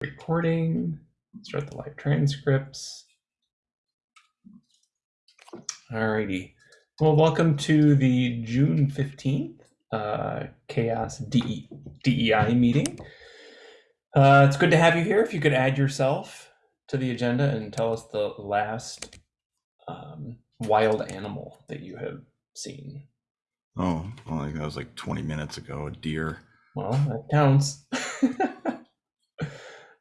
recording, start the live transcripts. Alrighty. Well, welcome to the June 15th uh, CHAOSS DE, DEI meeting. Uh, it's good to have you here. If you could add yourself to the agenda and tell us the last um, wild animal that you have seen. Oh, well, like that was like 20 minutes ago. A deer. Well, that counts.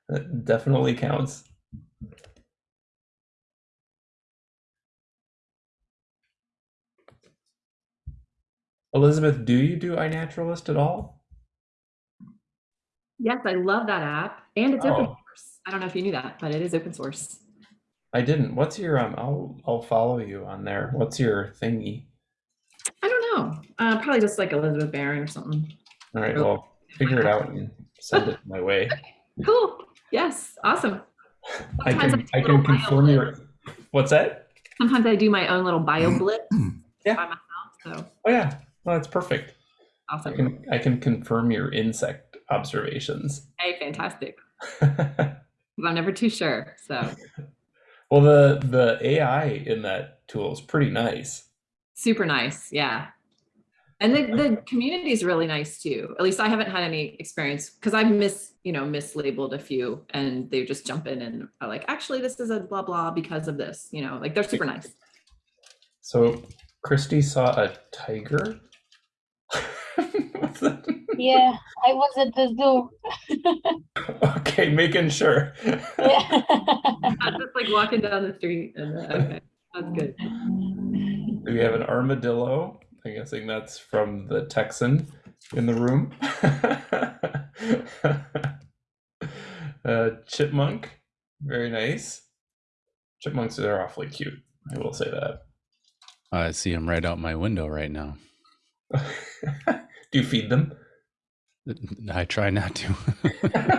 that definitely counts. Elizabeth, do you do iNaturalist at all? Yes, I love that app and it's open Oh. source. I don't know if you knew that, but it is open source. I didn't. What's your um? I'll I'll follow you on there. What's your thingy? I don't know. Uh, probably just like Elizabeth Barron or something. All right, well, figure it out and send it my way. Cool. Yes. Awesome. I can do I can confirm your. What's that? Sometimes I do my own little bio mm-hmm. blitz Yeah. by myself. So Oh yeah, well, that's perfect. I can I can confirm your insect observations. Hey, fantastic. I'm never too sure. So well, the the AI in that tool is pretty nice. super nice. Yeah. And the, the community is really nice too. At least I haven't had any experience because I've mis, you know, mislabeled a few and they just jump in and are like, actually, this is a blah, blah because of this, you know, like they're super nice. So Christy saw a tiger. Yeah, I was at the zoo. Okay, making sure. Yeah. I'm just like walking down the street and uh, okay, that's good. We have an armadillo. I'm guessing that's from the Texan in the room. uh, chipmunk, very nice. Chipmunks are awfully cute. I will say that. I see him right out my window right now. Do you feed them? I try not to.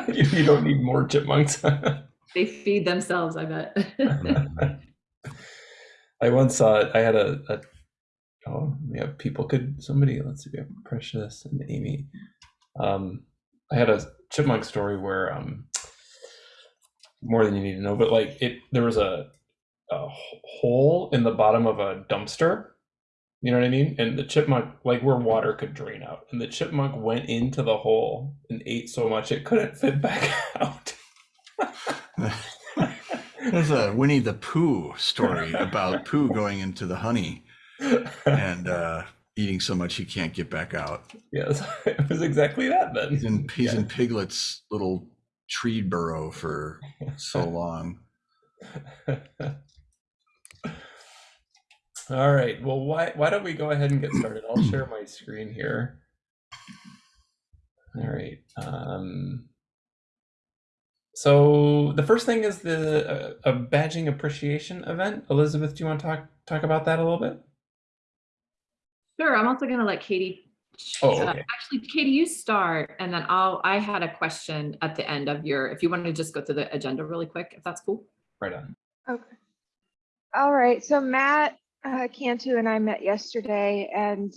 you, you don't need more chipmunks. They feed themselves, I bet. I once saw it. I had a, a oh we have people could somebody let's see, we have Precious and Amy. Um, I had a chipmunk story where um more than you need to know, but like it there was a, a hole in the bottom of a dumpster. You know what I mean? And the chipmunk, like where water could drain out, and the chipmunk went into the hole and ate so much it couldn't fit back out. There's a Winnie the Pooh story about Pooh going into the honey and uh, eating so much he can't get back out. yes, it was exactly that then. He's in he's Yeah. in Piglet's little tree burrow for so long. All right. Well, why why don't we go ahead and get started? I'll share my screen here. All right. Um, so the first thing is the uh, a badging appreciation event. Elizabeth, do you want to talk talk about that a little bit? Sure, I'm also gonna let Katie. Oh, uh. Actually, Katie, you start and then I'll, I had a question at the end of your, if you want to just go through the agenda really quick, if that's cool. Right on. Okay. All right, so Matt uh, Cantu and I met yesterday and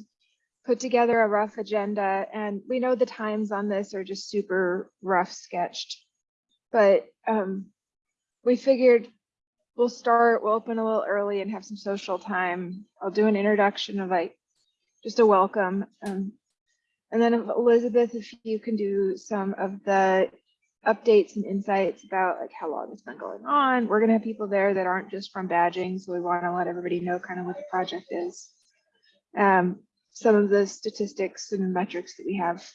put together a rough agenda and we know the times on this are just super rough sketched. But um, we figured we'll start, we'll open a little early and have some social time. I'll do an introduction of like just a welcome. Um, and then Elizabeth, if you can do some of the updates and insights about like how long it's been going on. We're gonna have people there that aren't just from badging, so we want to let everybody know kind of what the project is. Um, some of the statistics and metrics that we have.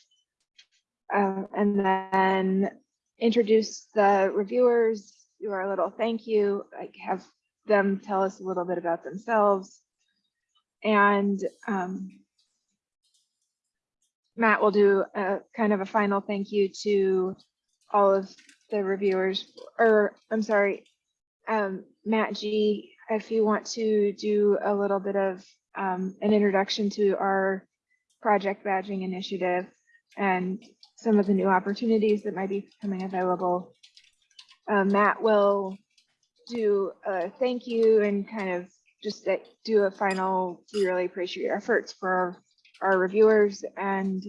Uh, and then introduce the reviewers, do our little thank you, like have them tell us a little bit about themselves. And um, Matt will do a kind of a final thank you to all of the reviewers, or I'm sorry, um, Matt G, if you want to do a little bit of um, an introduction to our project badging initiative and some of the new opportunities that might be coming available. Uh, Matt will do a thank you and kind of just like do a final, we really appreciate your efforts for our reviewers and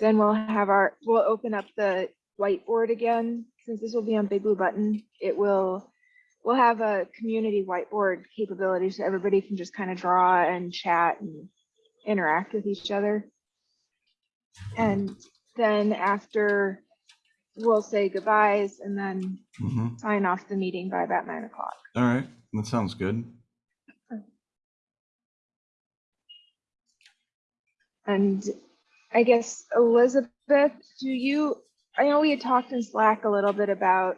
then we'll have our, we'll open up the whiteboard again since this will be on Big Blue Button, it will, we'll have a community whiteboard capability so everybody can just kind of draw and chat and interact with each other. And then after, we'll say goodbyes and then Mhm. sign off the meeting by about nine o'clock. All right, that sounds good. And I guess Elizabeth, do you, I know we had talked in Slack a little bit about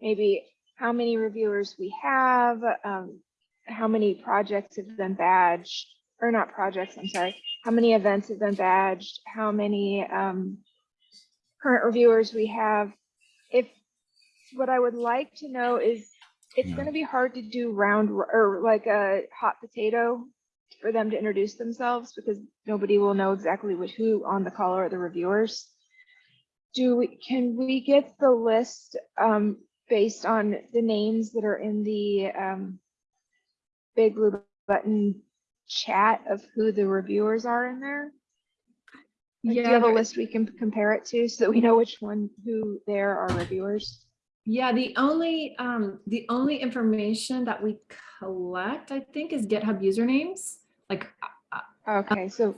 maybe how many reviewers we have, um, how many projects have been badged, or not projects, I'm sorry, how many events have been badged, how many, um, current reviewers we have. If, what I would like to know is, it's Yeah. gonna be hard to do round, or like a hot potato for them to introduce themselves because nobody will know exactly which who on the call are the reviewers. Do we, can we get the list um based on the names that are in the um Big Blue Button chat of who the reviewers are in there? Like, do you have a list we can compare it to so that we know which one, who there are reviewers? Yeah, the only, um, the only information that we collect, I think, is GitHub usernames. Like, Okay, so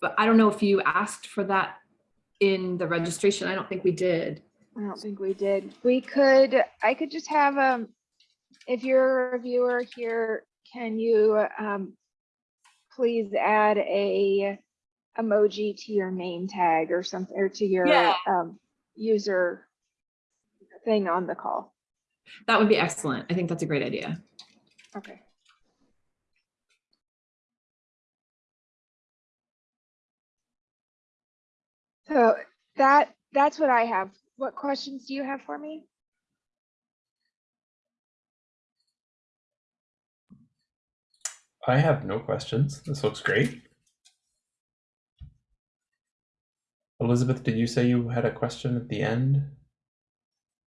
but I don't know if you asked for that in the registration. I don't think we did. I don't think we did. We could, I could just have, um, if you're a reviewer here, can you, um, please add a emoji to your name tag or something, or to your, Yeah. um, user thing on the call? That would be excellent. I think that's a great idea. Okay. So that, that's what I have. What questions do you have for me? I have no questions. This looks great. Elizabeth, did you say you had a question at the end?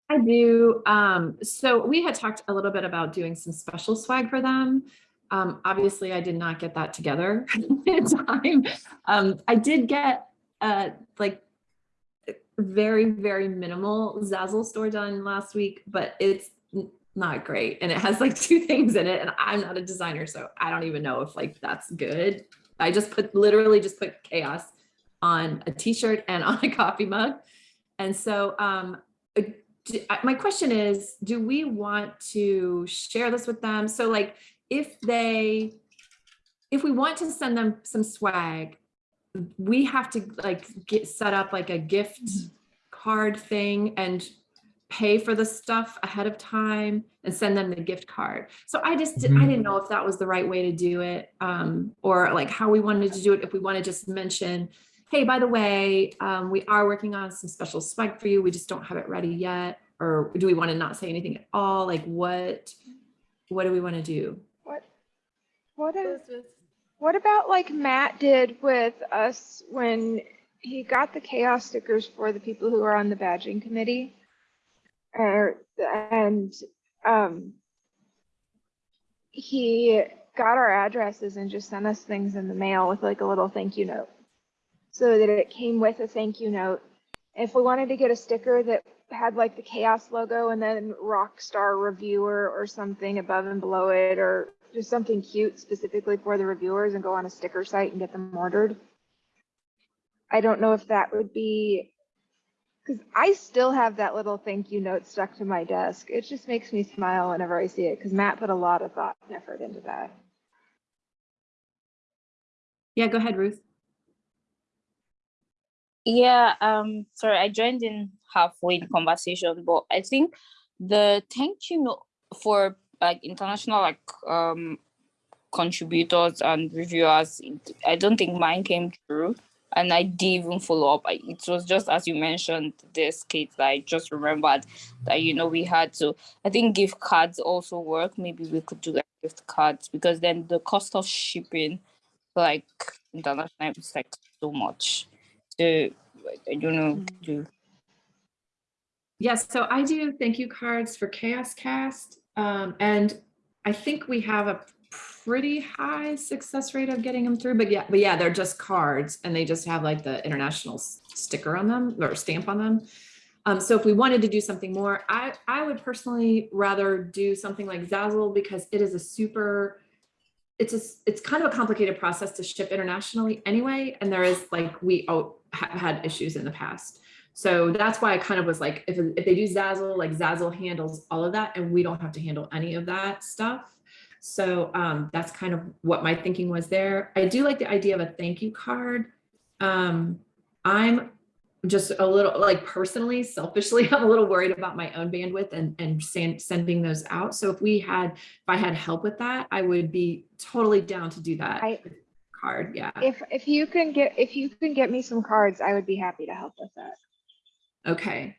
I do. Um, so we had talked a little bit about doing some special swag for them. Um, obviously, I did not get that together in time. Um, I did get uh, like very, very minimal Zazzle store done last week, but it's not great. And it has like two things in it. And I'm not a designer, so I don't even know if like that's good. I just put literally just put CHAOSS on a t-shirt and on a coffee mug. And so um, uh, my question is, do we want to share this with them? So like, if they, if we want to send them some swag, we have to like get set up like a gift card thing and pay for the stuff ahead of time and send them the gift card. So I just, di- I Mhm. didn't know if that was the right way to do it. Um, or like how we wanted to do it, if we want to just mention, hey, by the way, um, we are working on some special swag for you. We just don't have it ready yet. Or do we want to not say anything at all? Like what, what do we want to do? What, what is, what about like Matt did with us when he got the CHAOSS stickers for the people who are on the badging committee? Er, and, um, he got our addresses and just sent us things in the mail with like a little thank you note. So that it came with a thank you note. If we wanted to get a sticker that had like the CHAOSS logo and then Rockstar reviewer or something above and below it, or just something cute specifically for the reviewers and go on a sticker site and get them ordered. I don't know if that would be, because I still have that little thank you note stuck to my desk. It just makes me smile whenever I see it because Matt put a lot of thought and effort into that. Yeah, go ahead, Ruth. Yeah, um, sorry, I joined in halfway in conversation, but I think the thank you note for like international like um contributors and reviewers, I don't think mine came through. And I didn't even follow up. I, it was just as you mentioned this, Kate, that I just remembered that you know we had to I think gift cards also work. Maybe we could do like gift cards because then the cost of shipping like international is like so much. So I don't know. Do Yes, so I do thank you cards for CHAOSScast. Um, and I think we have a pretty high success rate of getting them through, but yeah, but yeah, they're just cards and they just have like the international sticker on them or stamp on them. Um, so if we wanted to do something more, I, I would personally rather do something like Zazzle because it is a super, it's a, it's kind of a complicated process to ship internationally anyway. And there is like, we oh, have had issues in the past. So that's why I kind of was like, if, if they do Zazzle, like Zazzle handles all of that and we don't have to handle any of that stuff. So um, that's kind of what my thinking was there. I do like the idea of a thank you card. Um, I'm just a little like personally, selfishly, I'm a little worried about my own bandwidth and and send, sending those out. So if we had, if I had help with that, I would be totally down to do that I- card. Yeah. If, if you can get, if you can get me some cards, I would be happy to help with that. Okay.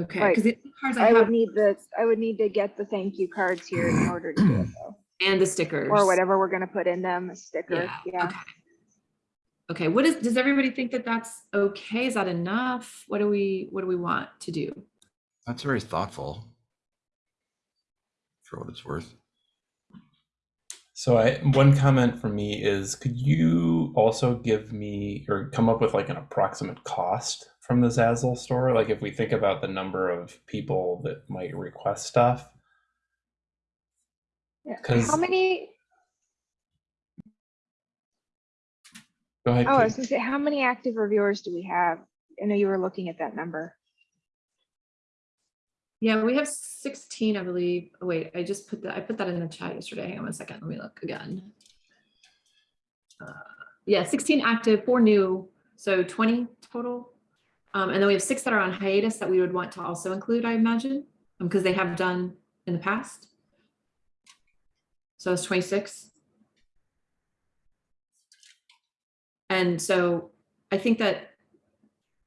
Okay. Right. Because the cards I, I have would need the, I would need to get the thank you cards here in order to do it though. and the stickers Or whatever we're gonna put in them, a sticker, Yeah. yeah. Okay. Okay. What is? Does everybody think that that's okay? Is that enough? What do we? What do we want to do? That's very thoughtful. For what it's worth. So I one comment from me is could you also give me or come up with like an approximate cost from the Zazzle store? Like if we think about the number of people that might request stuff. Yeah. 'Cause- How many, Go ahead. oh, I was gonna say, how many active reviewers do we have? I know you were looking at that number. Yeah, we have 16, I believe. Oh, wait, I just put that, I put that in the chat yesterday. Hang on one second. Let me look again. Uh, Yeah, 16 active, four new, so 20 total. Um, and then we have six that are on hiatus that we would want to also include, I imagine, because they have done in the past. So it's 26. And so I think that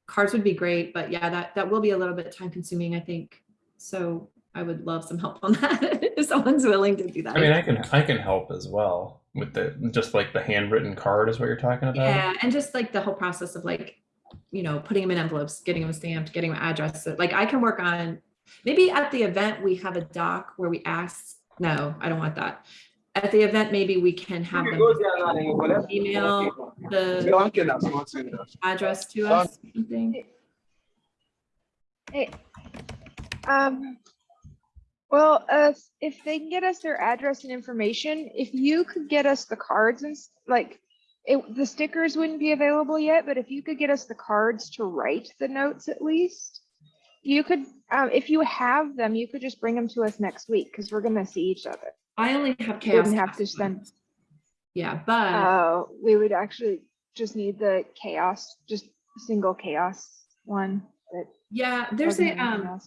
cards would be great, but yeah, that, that will be a little bit time consuming, I think. So I would love some help on that if someone's willing to do that. I mean, I can I can help as well with the just like the handwritten card is what you're talking about. yeah, and just like the whole process of like, you know, putting them in envelopes, getting them stamped, getting them addressed. So, Like I can work on maybe at the event we have a doc where we ask. No, I don't want that. At the event, maybe we can have them email the address to us. or Something. Hey, um, well, uh, if they can get us their address and information, if you could get us the cards and like, it, the stickers wouldn't be available yet, but if you could get us the cards to write the notes at least, you could, um, if you have them, you could just bring them to us next week because we're gonna see each other. I only have CHAOSS. Wouldn't have to send, Yeah, but uh, we would actually just need the CHAOSS, just single CHAOSS one. yeah, there's a um.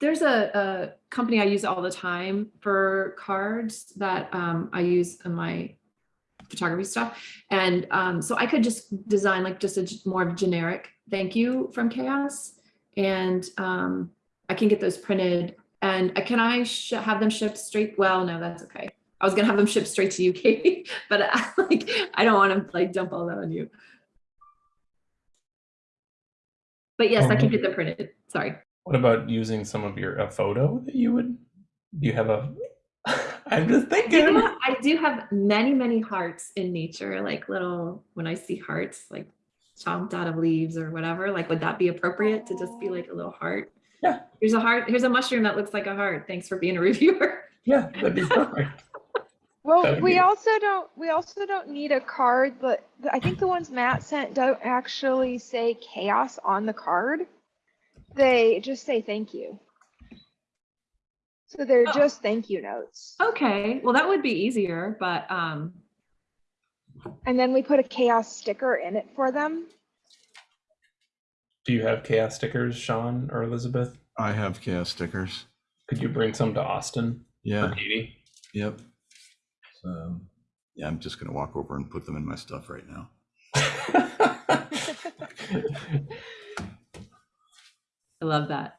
there's a, a company I use all the time for cards that um, I use in my photography stuff. And um, so I could just design like just a more generic thank you from CHAOSS. And um, I can get those printed and uh, can I have them shipped straight? Well, no, that's okay. I was gonna have them shipped straight to you, Katie, but I, like I don't want to like dump all that on you. But yes, I can get them printed. Sorry. What about using some of your a photo that you would? Do you have a? I'm just I thinking. do, I do have many, many hearts in nature, like little, when I see hearts, like chomped out of leaves or whatever, like, would that be appropriate to just be like a little heart? Yeah. Here's a heart, here's a mushroom that looks like a heart. Thanks for being a reviewer. Yeah, that'd be perfect. Well, we be- also don't, we also don't need a card, but I think the ones Matt sent don't actually say CHAOSS on the card. They just say thank you. So they're Oh. just thank you notes. Okay, well, that would be easier, but, um, And then we put a CHAOSS sticker in it for them. Do you have CHAOSS stickers, Sean or Elizabeth? I have CHAOSS stickers. Could you bring some to Austin Yeah. or Katie? Yep. So, yeah, I'm just gonna walk over and put them in my stuff right now. I love that.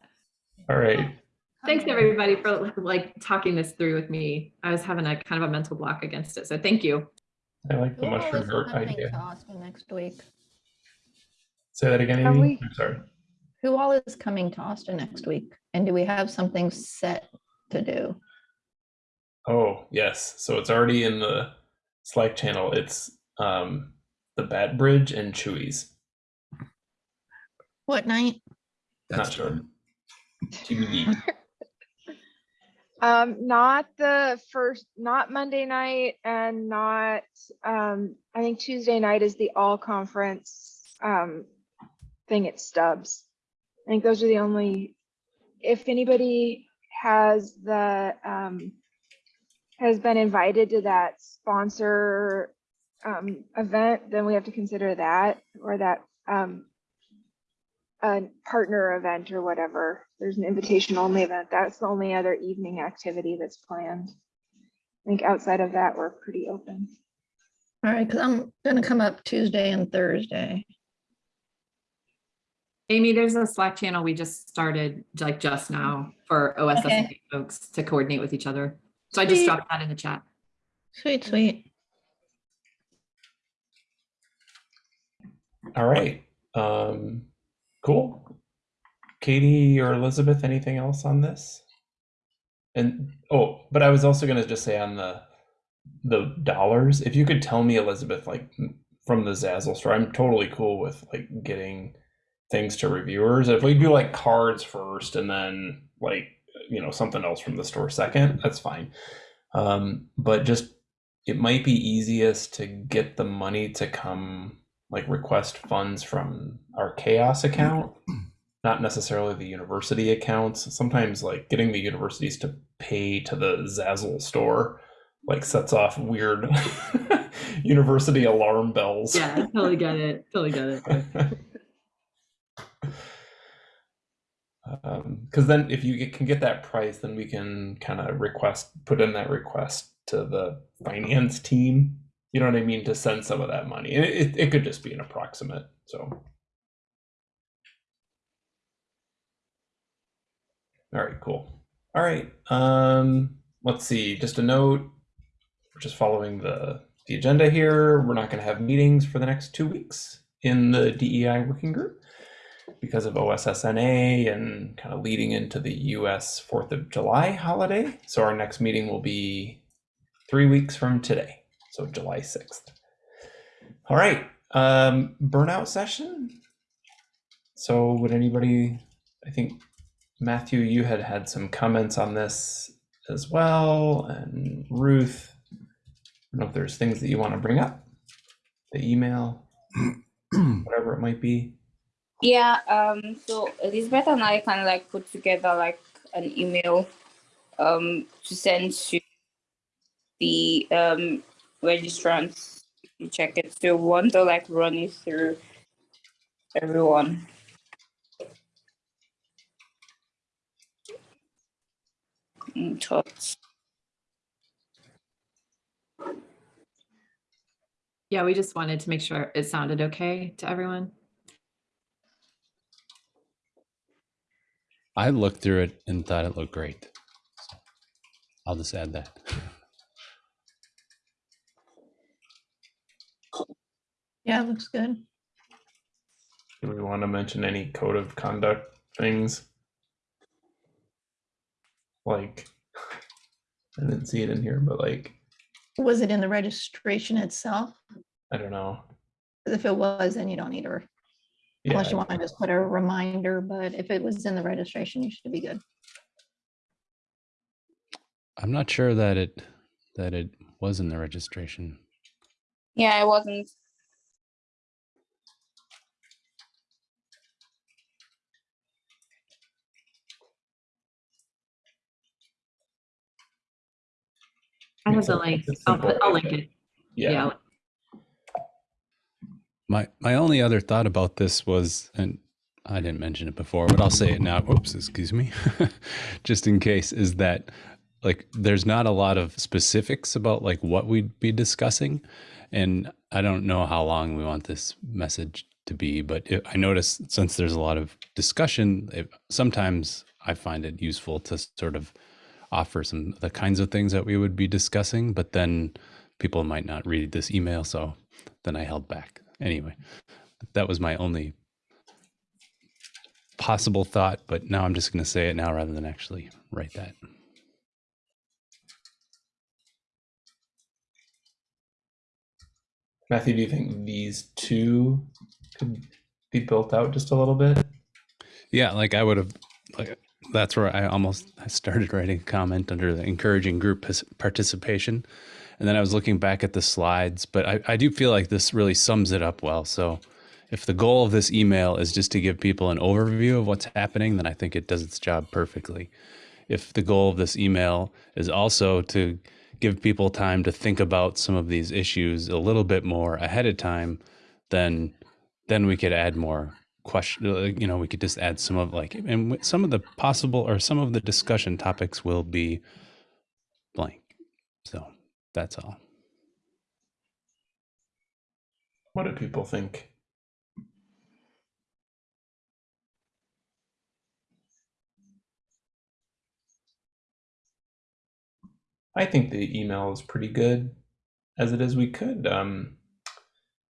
All right. Thanks, everybody, for like talking this through with me. I was having a kind of a mental block against it, so thank you. I like the Who all mushroom is heart coming to idea. Austin next week? Say that again, Amy. we- I'm sorry. Who all is coming to Austin next week? And do we have something set to do? Oh, yes. So it's already in the Slack channel. It's um the Bat Bridge and Chuy's. What night? Not That's sure. done. TBD. Um, not the first, not Monday night and not, um, I think Tuesday night is the all conference, um, thing at Stubb's. I think those are the only, if anybody has the, um, has been invited to that sponsor, um, event, then we have to consider that or that, um, a partner event or whatever. There's an invitation only event. That's the only other evening activity that's planned. I think outside of that, we're pretty open. All right, because I'm gonna come up Tuesday and Thursday. Amy, there's a Slack channel we just started like just now for OSS Okay. folks to coordinate with each other. So I just dropped that in the chat. Sweet, sweet. All right. Um, cool. Katie or Elizabeth, anything else on this? And oh, but I was also gonna just say on the the dollars, if you could tell me, Elizabeth, like from the Zazzle store, I'm totally cool with like getting things to reviewers. If we do like cards first and then like you know something else from the store second, that's fine. Um, but just it might be easiest to get the money to come like request funds from our CHAOSS account not necessarily the university accounts sometimes like getting the universities to pay to the zazzle store like sets off weird university alarm bells Yeah, totally get it. Totally get it. Um, because then if you can get that price then we can kind of request put in that request to the finance team you know what i mean to send some of that money. And it, it, could just be an approximate so. All right cool. All right um let's see just a note we're just following the the agenda here. We're not going to have meetings for the next two weeks in the dei working group because of OSSNA and kind of leading into the US 4th of July holiday. So our next meeting will be three weeks from today, so July 6th. All right, um, burnout session. So would anybody, I think Matthew, you had had some comments on this as well, and Ruth, I don't know if there's things that you want to bring up, the email, whatever it might be. Yeah, um, so Elizabeth and I kind of like put together like an email um to send to the um registrants to check it. So we want to like run it through everyone. Mm, thoughts. Yeah, we just wanted to make sure it sounded okay to everyone. I looked through it and thought it looked great. So I'll just add that. Yeah, it looks good. Do we want to mention any code of conduct things? Like, I didn't see it in here, but like, Was it in the registration itself? I don't know. If it was, then you don't need a, Yeah, unless you want to just put a reminder, but if it was in the registration, you should be good. I'm not sure that it that it was in the registration. Yeah, it wasn't. I have the link. I'll, put, I'll link it. yeah. Yeah. My my only other thought about this was, and I didn't mention it before, but I'll say it now. Oops, excuse me. Just in case, is that like there's not a lot of specifics about like what we'd be discussing, and I don't know how long we want this message to be, but it, I notice since there's a lot of discussion, it, sometimes I find it useful to sort of offer some the kinds of things that we would be discussing, but then people might not read this email, so then I held back. Anyway, that was my only possible thought, but now I'm just going to say it now rather than actually write that. Matthew, do you think these two could be built out just a little bit? Yeah, like I would have like that's where I almost I started writing a comment under the encouraging group participation. And then I was looking back at the slides, but I, I do feel like this really sums it up well. So if the goal of this email is just to give people an overview of what's happening, then I think it does its job perfectly. If the goal of this email is also to give people time to think about some of these issues a little bit more ahead of time, then then we could add more question you know we could just add some of like and some of the possible or some of the discussion topics will be blank so that's all What do people think? I think the email is pretty good as it is. We could. Um,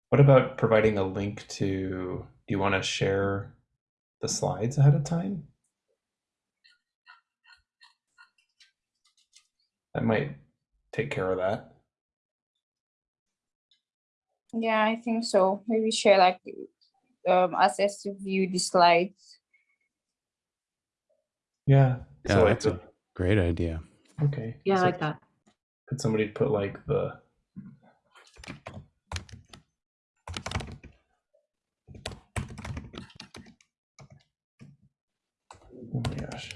what about providing a link to? Do you want to share the slides ahead of time? That might take care of that. Yeah, I think so. Maybe share like um access to view the slides. Yeah. yeah so like that's a great idea okay. Yeah, I like that. Could somebody put like the Oh my gosh.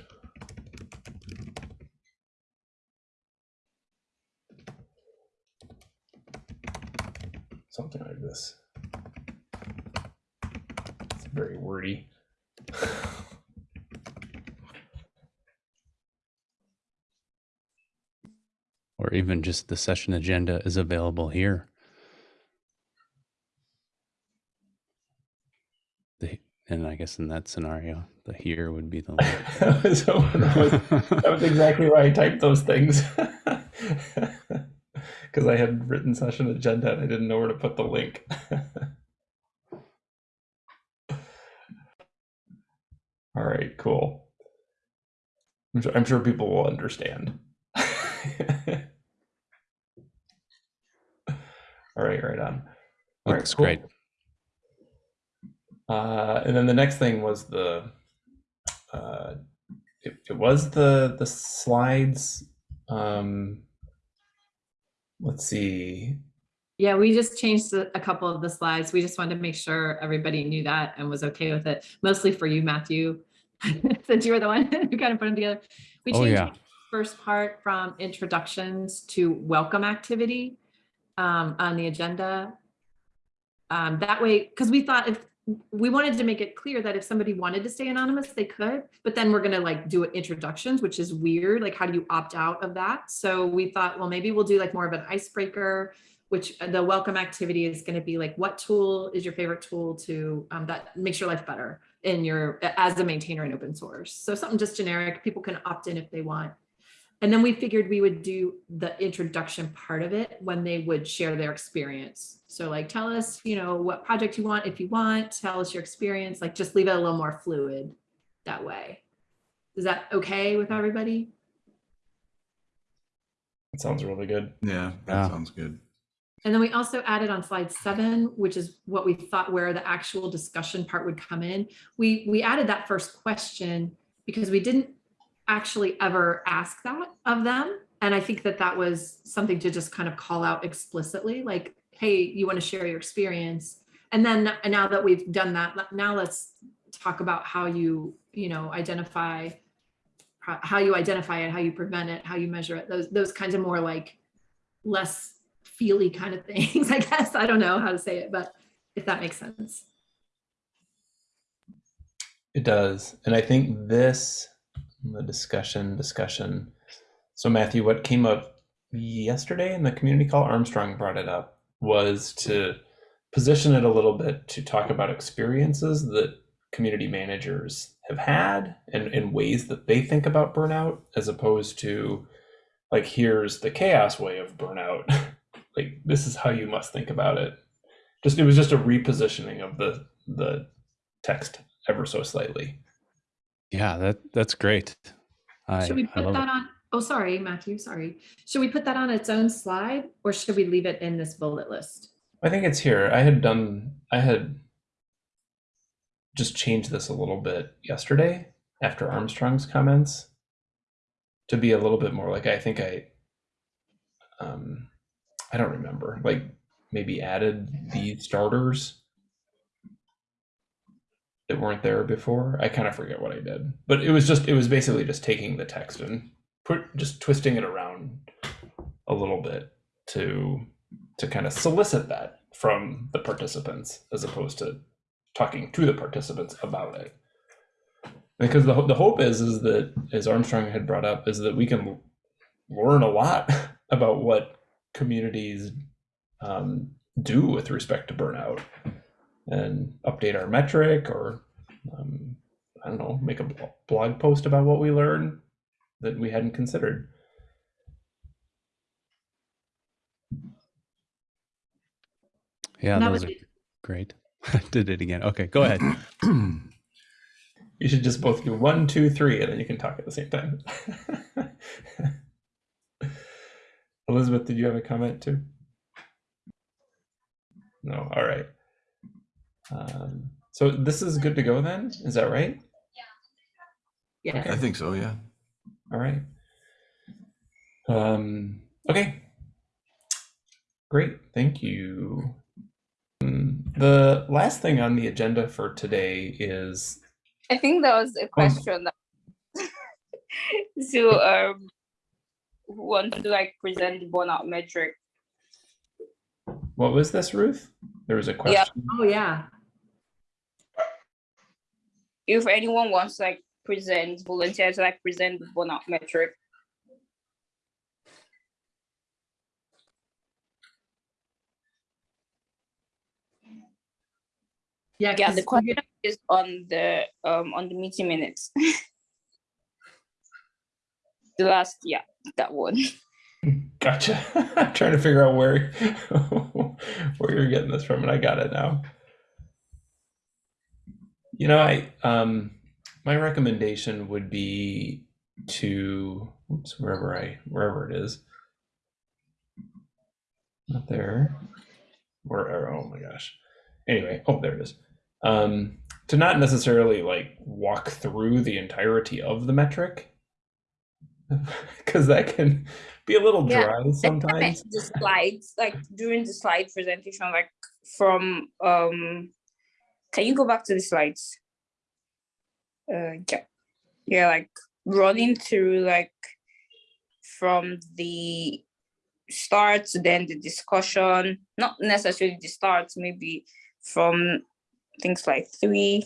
Something like this. It's very wordy. or even just the session agenda is available here the, and i guess in that scenario the here would be the link. that, was, that was- exactly why I typed those things. Because I had written session agenda and I didn't know where to put the link. All right, cool. I'm sure, I'm sure people will understand. All right, right on. All right, looks cool. great Uh, and then the next thing was the, uh, it, it was the the slides. Um, let's see. Yeah, we just changed a a couple of the slides. We just wanted to make sure everybody knew that and was okay with it. Mostly for you, Matthew, since you were the one who kind of put them together. We Oh, changed yeah. the first part from introductions to welcome activity um, on the agenda. Um, that way, because we thought if we wanted to make it clear that if somebody wanted to stay anonymous, they could, but then we're gonna like do introductions, which is weird. Like, how do you opt out of that? So we thought, well, maybe we'll do like more of an icebreaker, which uh, the welcome activity is gonna be like, what tool is your favorite tool to um, that makes your life better in your as a maintainer in open source? So something just generic. People can opt in if they want. And then we figured we would do the introduction part of it when they would share their experience. So like, tell us, you know, what project you want, if you want, tell us your experience, like just leave it a little more fluid that way. Is that okay with everybody? It sounds really good. Yeah, that Yeah. sounds good. And then we also added on slide seven, which is what we thought where the actual discussion part would come in. We, we added that first question because we didn't actually ever ask that of them. And I think that that was something to just kind of call out explicitly, like, hey, you want to share your experience. And then now that we've done that, now let's talk about how you, you know, identify how you identify it, how you prevent it, how you measure it, those, those kinds of more like less feely kind of things, I guess. I don't know how to say it, but if that makes sense. It does. And I think this, the discussion, discussion. So, Matthew, what came up yesterday in the community call, Armstrong brought it up, was to position it a little bit to talk about experiences that community managers have had and, and ways that they think about burnout, as opposed to like, here's the CHAOSS way of burnout. like, this is how you must think about it. Just it was just a repositioning of the the text ever so slightly. Yeah that that's great I, Should we I put love that it. on? Oh, sorry, Matthew, sorry. Should we put that on its own slide or should we leave it in this bullet list? I think it's here. I had done, I had just changed this a little bit yesterday. after Armstrong's comments to be a little bit more like I think I um I don't remember like maybe added the starters that weren't there before. I kind of forget what I did, but it was just it was basically just taking the text and put just twisting it around a little bit to to kind of solicit that from the participants as opposed to talking to the participants about it. Because the, the hope is is that as armstrong had brought up is that we can learn a lot about what communities um, do with respect to burnout and update our metric or um, i don't know make a blog post about what we learned that we hadn't considered Yeah, And that those was are great. Did it again. Okay, go ahead. you should just both do one two three and then you can talk at the same time elizabeth did you have a comment too no all right um, so this is good to go then is that right Yeah. I think so, yeah. all right um, okay great thank you Mm, the last thing on the agenda for today is I think that was a question that so um who wants to like present the burnout metric. what was this ruth there was a question. Yeah. question Oh, yeah. If anyone wants to like present, volunteer to like present the burnout metric. Yeah. yeah. the we question is on the um on the meeting minutes. the last, yeah, that one. Gotcha. I'm trying to figure out where where you're getting this from, and I got it now. You know, I um my recommendation would be to oops, wherever I wherever it is. Not there. Where oh my gosh. Anyway, oh there it is. Um to not necessarily like walk through the entirety of the metric. Because that can be a little Yeah, dry sometimes. the slides, like during the slide presentation, like from um can you go back to the slides? Uh yeah. Yeah, like running through like from the start to then the discussion, not necessarily the start, maybe from things like three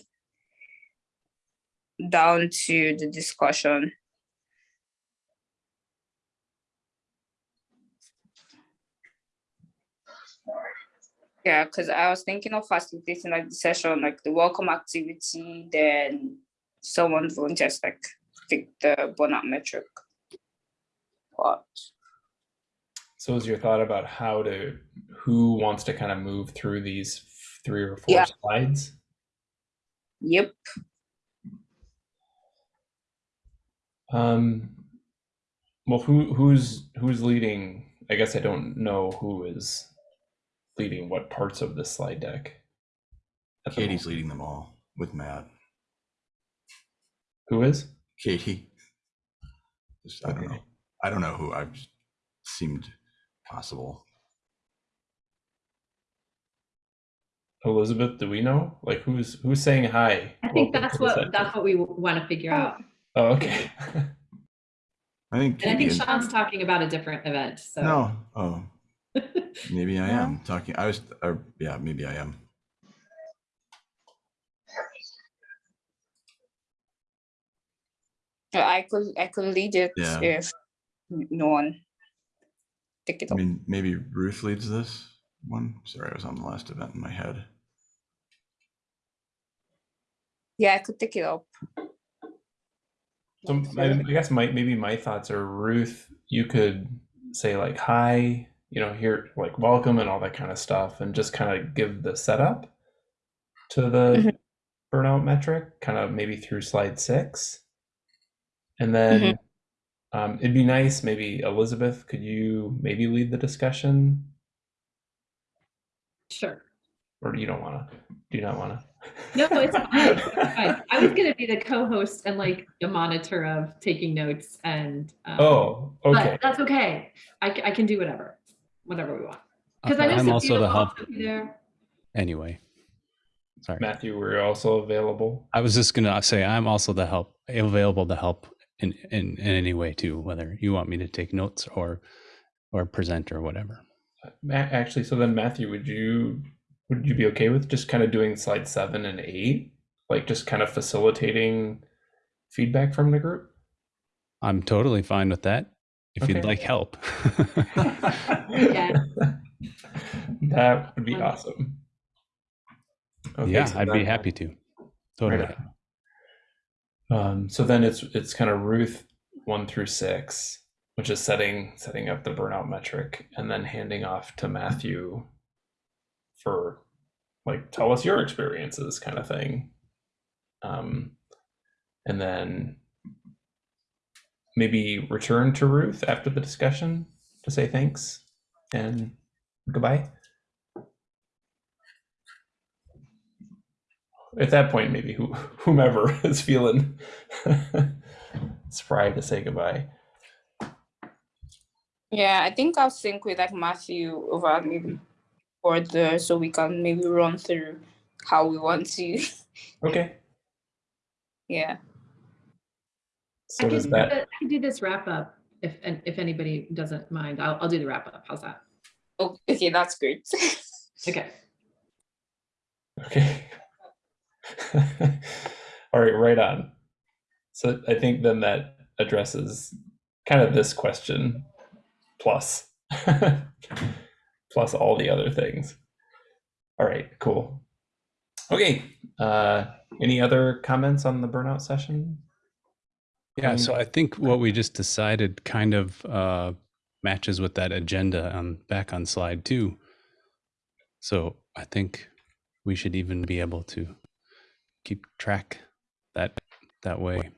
down to the discussion. Yeah, because I was thinking of facilitating like the session, like the welcome activity, then someone volunteers like pick the burnout metric. But So is your thought about how to who wants to kind of move through these three or four Yeah. slides? yep, Um well who who's who's leading I guess I don't know who is leading what parts of this slide deck. at the Katie's moment. leading them all with Matt. Who is? Katie. Just, I don't know. I don't know who. I've just seemed possible. Elizabeth, do we know? Like who's who's saying hi? I think Welcome that's what session. that's what we want to figure out. Oh, oh okay. I think And I think Sean's talking about a different event. So No. Oh, maybe I No. am talking. I was, or, yeah, maybe I am. I could I could lead it Yeah. if no one take it I mean, maybe Ruth leads this one. Sorry, I was on the last event in my head. Yeah, I could take it up. So my, I guess my maybe my thoughts are Ruth, you could say like hi, you know, here like welcome and all that kind of stuff, and just kind of give the setup to the burnout metric, kind of maybe through slide six, and then um, it'd be nice maybe Elizabeth, could you maybe lead the discussion, sure. or you don't want to? Do you not want to? No, it's fine. it's fine. I was gonna be the co-host and like the monitor of taking notes and. um, Oh, okay. But that's okay. I, I can do whatever, whatever we want. Uh, because I know I'm Sophia also the help there. anyway. Sorry. Matthew, we're also available. I was just gonna say I'm also the help available to help in, in in any way too, whether you want me to take notes or or present or whatever. Ma- Actually, so then Matthew, would you would you be okay with just kind of doing slide seven and eight, like just kind of facilitating feedback from the group? I'm totally fine with that. If you'd like help. Yeah. That would be Um, awesome. Okay, yeah, so I'd be happy to. Totally. Right. Um, so then it's it's kind of Ruth one through six, which is setting setting up the burnout metric, and then handing off to Matthew for like tell us your experiences kind of thing. Um, and then maybe return to Ruth after the discussion to say thanks and goodbye. At that point, maybe who, whomever is feeling spry to say goodbye. Yeah, I think I'll sync with like Matthew over maybe for the so we can maybe run through how we want to. Okay. yeah. I So can do that I can do this wrap up if, if anybody doesn't mind, I'll, I'll do the wrap up. How's that? Oh, okay, that's great. Okay. Okay. All right, right on. So I think then that addresses kind of this question plus plus all the other things. All right, cool. Okay. Uh any other comments on the burnout session? Yeah, so I think what we just decided kind of uh, matches with that agenda on back on slide two. So I think we should even be able to keep track that that way.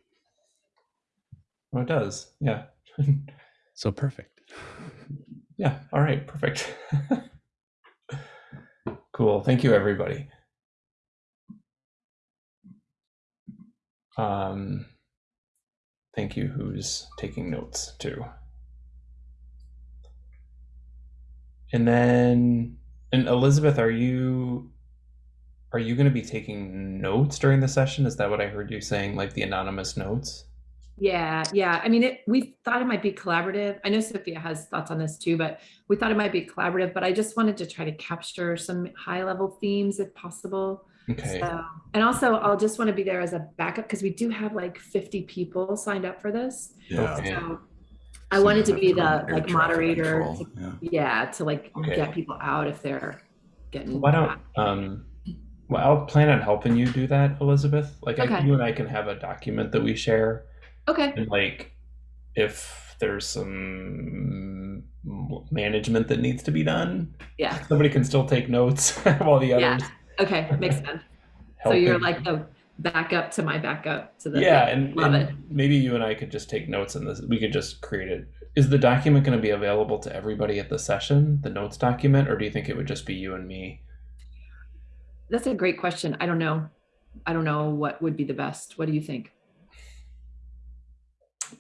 Oh, it does. Yeah. So perfect. Yeah. All right. Perfect. cool. Thank you, everybody. Um, thank you. Who's taking notes too? And then, and Elizabeth, are you are you going to be taking notes during the session? Is that what I heard you saying, like the anonymous notes? Yeah, yeah. I mean, it, we thought it might be collaborative. I know Sophia has thoughts on this too, but we thought it might be collaborative, but I just wanted to try to capture some high level themes if possible. Okay. So, and also I'll just want to be there as a backup because we do have like 50 people signed up for this. Yeah. Okay. So I wanted to be the like moderator. to- yeah. yeah, to like Okay. get people out if they're getting. Why don't um well I'll plan on helping you do that, Elizabeth. Like I, you and I can have a document that we share Okay. and like if there's some management that needs to be done, Yeah. somebody can still take notes while the others Yeah. Okay. Makes sense. So you're like the backup to my backup to the. yeah, and, love and it. maybe you and I could just take notes in this. We could just create it. Is the document going to be available to everybody at the session, the notes document, or do you think it would just be you and me? That's a great question. I don't know. I don't know what would be the best. What do you think?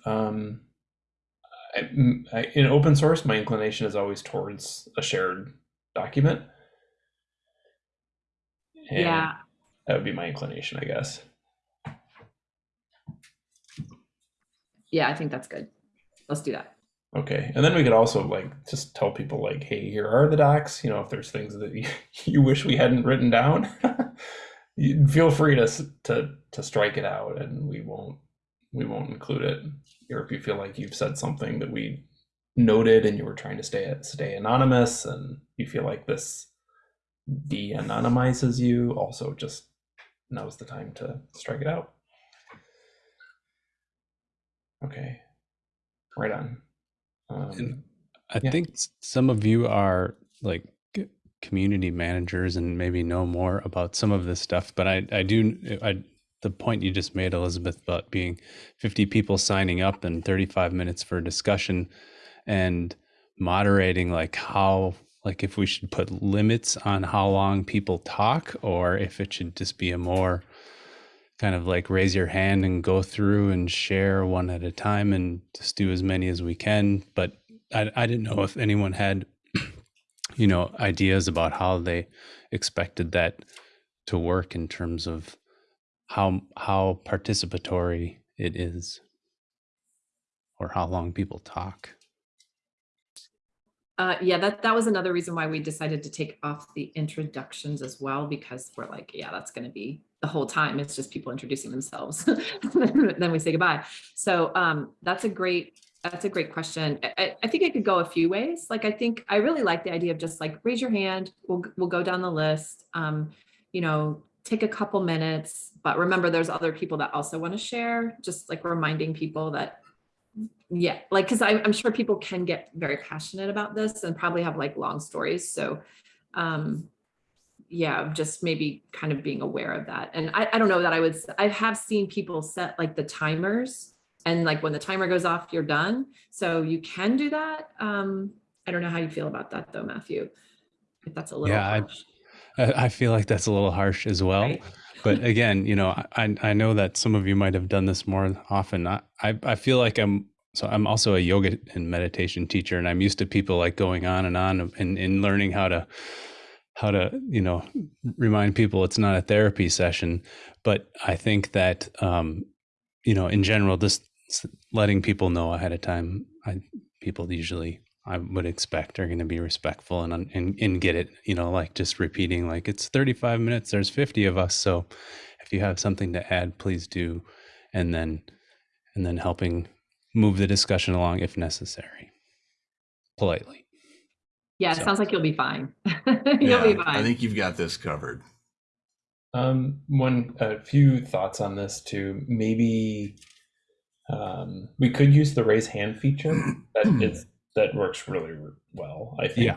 Um, I, I- in open source, my inclination is always towards a shared document. And Yeah. that would be my inclination, I guess. Yeah, I think that's good. Let's do that. Okay, and then we could also like just tell people like, hey, here are the docs. You know, if there's things that you, you wish we hadn't written down, you feel free to to to strike it out, and we won't we won't include it. Or if you feel like you've said something that we noted and you were trying to stay stay anonymous, and you feel like this de-anonymizes you, also just now's the time to strike it out. Okay, right on. Um, And I Yeah. think some of you are like community managers and maybe know more about some of this stuff, but I, I do, I, the point you just made, Elizabeth, about being 50 people signing up and 35 minutes for discussion and moderating like how like if we should put limits on how long people talk or if it should just be a more kind of like raise your hand and go through and share one at a time and just do as many as we can. But I, I didn't know if anyone had, you know, ideas about how they expected that to work in terms of how how participatory it is or how long people talk. Uh, yeah, that, that was another reason why we decided to take off the introductions as well, because we're like, yeah, that's gonna be the whole time. It's just people introducing themselves. Then we say goodbye. So um, that's a great, that's a great question. I- I, I think it could go a few ways. Like, I think, I really like the idea of just like, raise your hand, we'll, we'll go down the list. Um, you know, take a couple minutes, but remember, there's other people that also want to share, just like reminding people that yeah, like, cause I, I'm sure people can get very passionate about this and probably have like long stories. So, um, yeah, just maybe kind of being aware of that. And I, I don't know that I would, I have seen people set like the timers and like when the timer goes off, you're done. So you can do that. Um, I don't know how you feel about that though, Matthew. If that's a little Yeah, I I feel like that's a little harsh as well. right? But again, you know, I I know that some of you might have done this more often. I I feel like I'm so I'm also a yoga and meditation teacher, and I'm used to people like going on and on and and learning how to how to you know remind people it's not a therapy session. But I think that um, you know, in general, just letting people know ahead of time, I people usually I would expect are going to be respectful and, and and get it. You know, like just repeating like it's 35 minutes. There's 50 of us, so if you have something to add, please do, and then and then helping move the discussion along if necessary, politely. Yeah, it So- sounds like you'll be fine. You'll Yeah, be fine. I think you've got this covered. Um, one, a few thoughts on this too. Maybe um, we could use the raise hand feature. That is that works really well. I think. Yeah.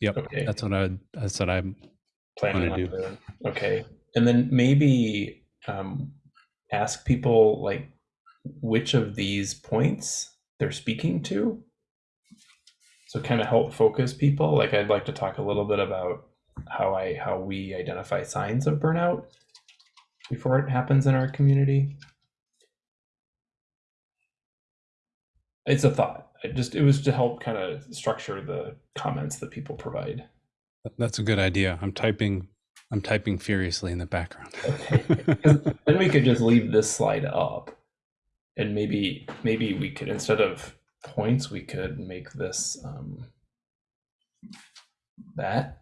Yep, Okay. that's what I that's what I'm planning wanna do. Okay, and then maybe um, ask people like which of these points they're speaking to. So kind of help focus people. Like I'd like to talk a little bit about how I how we identify signs of burnout before it happens in our community. It's a thought. I just it was to help kind of structure the comments that people provide. that's a good idea. I'm typing I'm typing furiously in the background. Okay. then we could just leave this slide up and maybe maybe we could instead of points we could make this um that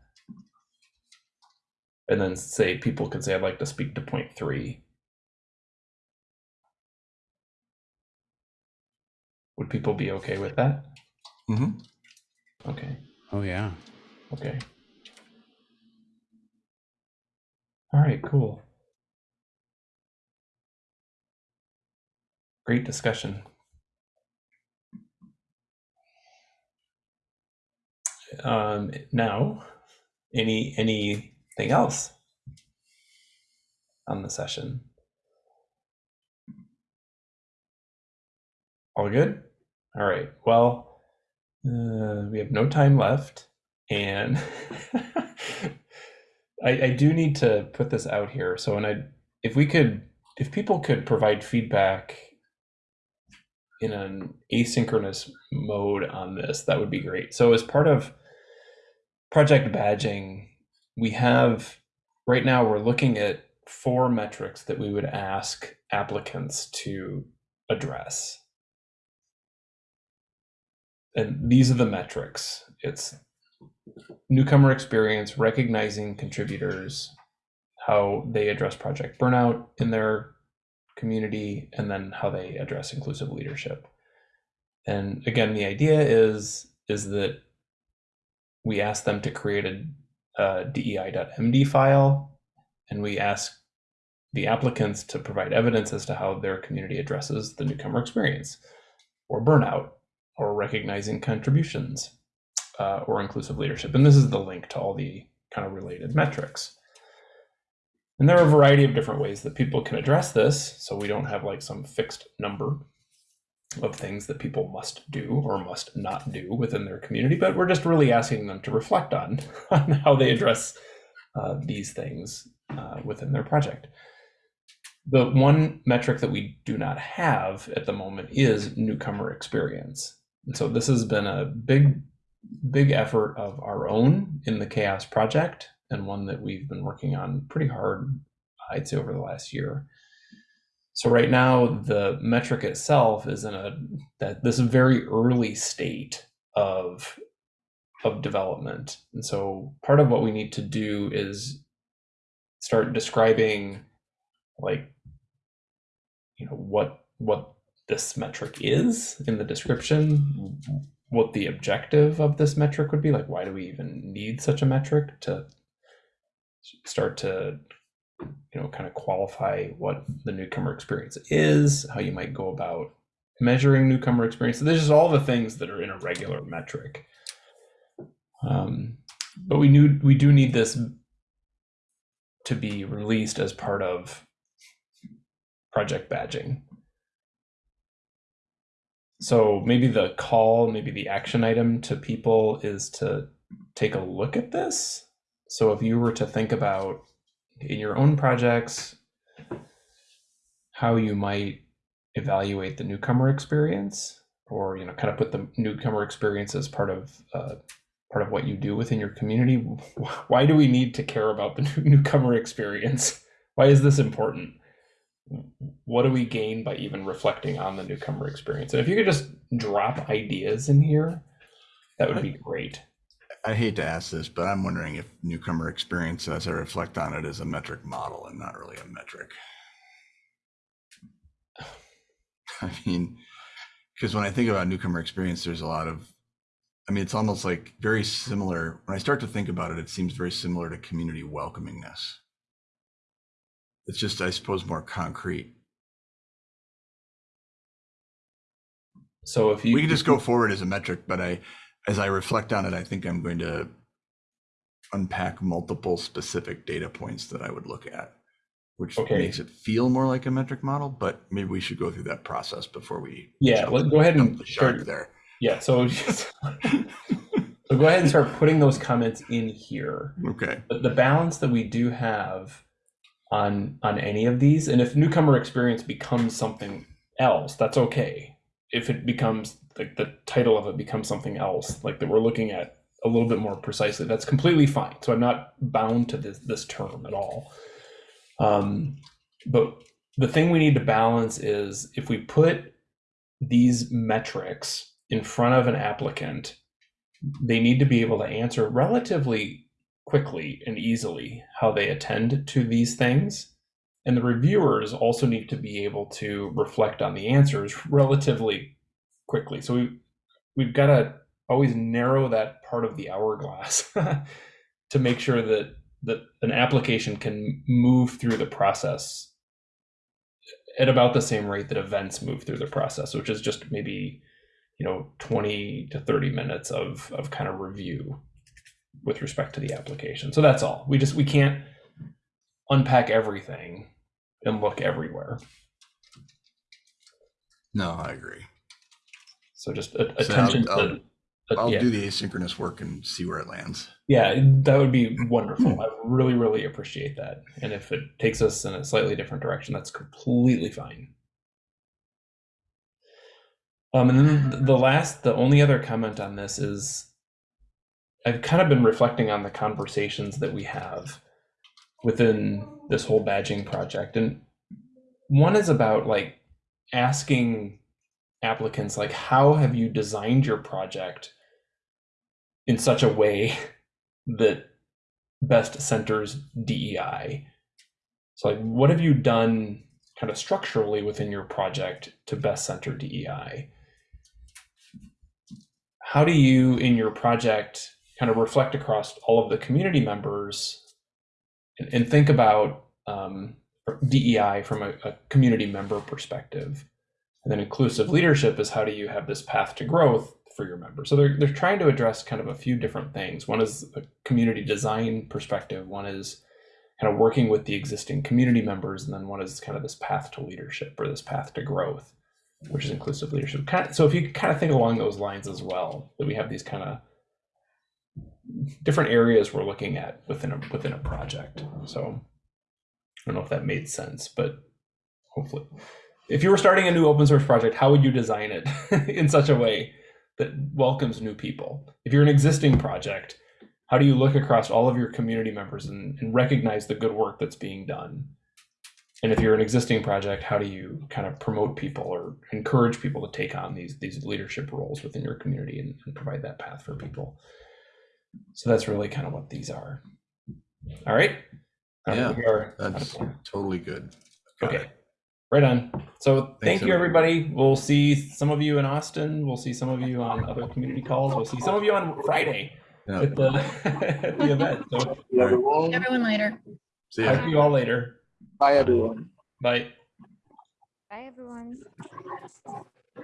and then say people could say i'd like to speak to point three would people be okay with that? Mm-hmm. okay. Oh yeah. okay. All right cool. Great discussion. Um now any anything else on the session? All good all right well uh, we have no time left and I, I do need to put this out here so and i if we could if people could provide feedback in an asynchronous mode on this, that would be great. So as part of project badging, we have right now we're looking at four metrics that we would ask applicants to address. And these are the metrics. It's newcomer experience, recognizing contributors, how they address project burnout in their community, and then how they address inclusive leadership. And again, the idea is is that we ask them to create a, a DEI.MD file, and we ask the applicants to provide evidence as to how their community addresses the newcomer experience, or burnout, or recognizing contributions, uh, or inclusive leadership. And this is the link to all the kind of related metrics. And there are a variety of different ways that people can address this, so we don't have like some fixed number. of things that people must do or must not do within their community, but we're just really asking them to reflect on, on how they address uh, these things uh, within their project. The one metric that we do not have at the moment is newcomer experience. And so this has been a big, big effort of our own in the CHAOSS Project and one that we've been working on pretty hard, I'd say, over the last year. So right now, the metric itself is in a that this very early state of of development, and so part of what we need to do is start describing, like, you know, what what this metric is in the description, what the objective of this metric would be, like, why do we even need such a metric to start to you know kind of qualify what the newcomer experience is how you might go about measuring newcomer experience. So there's just all the things that are in a regular metric. Um, but we knew we do need this to be released as part of project badging so maybe the call maybe the action item to people is to take a look at this. So if you were to think about in your own projects how you might evaluate the newcomer experience or you know kind of put the newcomer experience as part of uh, part of what you do within your community. Why do we need to care about the newcomer experience? Why is this important what do we gain by even reflecting on the newcomer experience and if you could just drop ideas in here that would be great I hate to ask this, but I'm wondering if newcomer experience, as I reflect on it, is a metric model and not really a metric. I mean, because when I think about newcomer experience, there's a lot of, I mean, it's almost like very similar. When I start to think about it, it seems very similar to community welcomingness. It's just, I suppose, more concrete. so if you We can just go forward as a metric, but I, as I reflect on it, I think I'm going to unpack multiple specific data points that I would look at, which Okay. makes it feel more like a metric model, but maybe we should go through that process before we. Yeah, jump- let- go ahead and start- there. yeah so just, so go ahead and start putting those comments in here Okay, the, the balance that we do have on on any of these. And if newcomer experience becomes something else that's okay. If it becomes like the title of it becomes something else like that we're looking at a little bit more precisely that's completely fine. So i'm not bound to this this term at all. Um, but the thing we need to balance is if we put these metrics in front of an applicant they need to be able to answer relatively quickly and easily how they attend to these things. And the reviewers also need to be able to reflect on the answers relatively quickly. So we we've got to always narrow that part of the hourglass to make sure that that an application can move through the process at about the same rate that events move through the process, which is just maybe you know 20 to 30 minutes of of kind of review with respect to the application. So that's all. We just we can't unpack everything and look everywhere. no, I agree. So just a, So attention I'll- to uh, I'll yeah, do the asynchronous work and see where it lands. yeah, that would be wonderful. I really really appreciate that. And if it takes us in a slightly different direction, that's completely fine. Um, and then the last, the only other comment on this is I've kind of been reflecting on the conversations that we have within this whole badging project. And one is about like asking applicants, like, how have you designed your project in such a way that best centers DEI? So, like, what have you done kind of structurally within your project to best center DEI? How do you, in your project, kind of reflect across all of the community members and, and think about um, DEI from a, a community member perspective? And then inclusive leadership is how do you have this path to growth for your members? So they're, they're trying to address kind of a few different things. One is a community design perspective, one is kind of working with the existing community members, and then one is kind of this path to leadership or this path to growth. which is inclusive leadership. Kind so if you kind of think along those lines as well, that we have these kind of different areas we're looking at within a within a project. So I don't know if that made sense, but hopefully, if you were starting a new open source project, how would you design it in such a way that welcomes new people? If you're an existing project, how do you look across all of your community members and, and recognize the good work that's being done? And if you're an existing project, how do you kind of promote people or encourage people to take on these these leadership roles within your community and, and provide that path for people? So that's really kind of what these are. All right. All right, Yeah, we are- That's totally good. Got Okay. it. Right on. So thank Thanks, you, everybody. We'll see some of you in Austin. We'll see some of you on other community calls. We'll see some of you on Friday Yeah. at the at the event. So See Everyone later. See talk ya. to you all later. Bye, everyone. Bye. Bye, everyone.